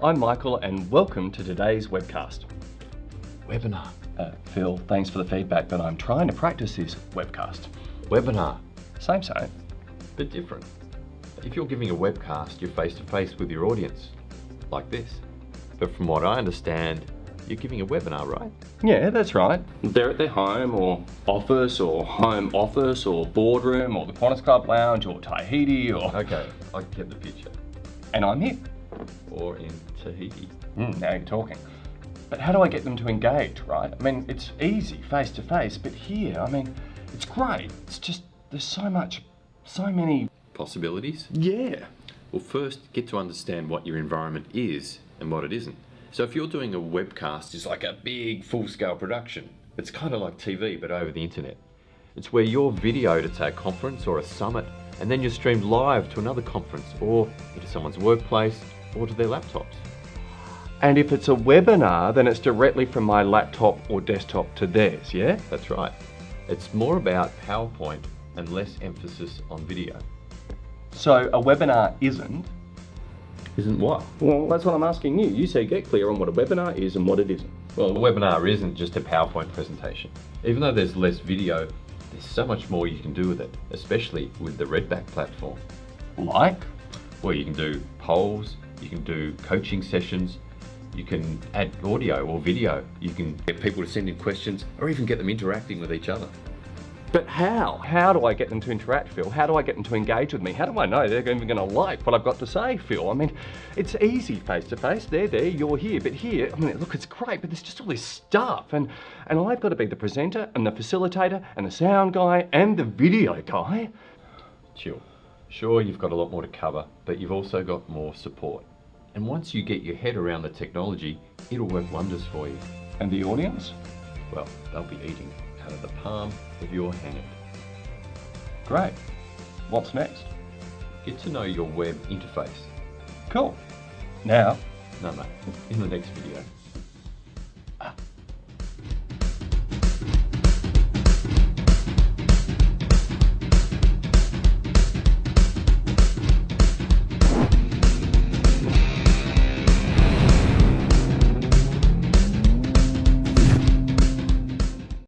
I'm Michael and welcome to today's webcast. Webinar. Uh, Phil, thanks for the feedback, but I'm trying to practice this webcast. Webinar. Same, same. But different. If you're giving a webcast, you're face to face with your audience, like this. But from what I understand, you're giving a webinar, right? Yeah, that's right. They're at their home or office or home office or boardroom or the Qantas Club Lounge or Tahiti or... Okay, I get the picture. And I'm here. Or in Tahiti. Mm, now you're talking. But how do I get them to engage, right? I mean, it's easy face to face, but here, I mean, it's great. It's just, there's so much, so many... Possibilities? Yeah. Well, first, get to understand what your environment is and what it isn't. So if you're doing a webcast, it's like a big full-scale production. It's kind of like TV, but over the internet. It's where you're videoed at say, a conference or a summit, and then you're streamed live to another conference or into someone's workplace or to their laptops. And if it's a webinar, then it's directly from my laptop or desktop to theirs, yeah? That's right. It's more about PowerPoint and less emphasis on video. So a webinar isn't? Isn't what? Well, that's what I'm asking you. You say get clear on what a webinar is and what it isn't. Well, a webinar isn't just a PowerPoint presentation. Even though there's less video, there's so much more you can do with it, especially with the Redback platform. Like? Well, you can do polls, you can do coaching sessions, you can add audio or video, you can get people to send in questions, or even get them interacting with each other. But how? How do I get them to interact, Phil? How do I get them to engage with me? How do I know they're even going to like what I've got to say, Phil? I mean, it's easy face to face. They're there, you're here. But here, I mean, look, it's great, but there's just all this stuff. And, and I've got to be the presenter and the facilitator and the sound guy and the video guy. Chill. Sure, you've got a lot more to cover, but you've also got more support. And once you get your head around the technology, it'll work wonders for you. And the audience? Well, they'll be eating out of the palm of your hand. Great. What's next? Get to know your web interface. Cool. Now? No, no, in the next video.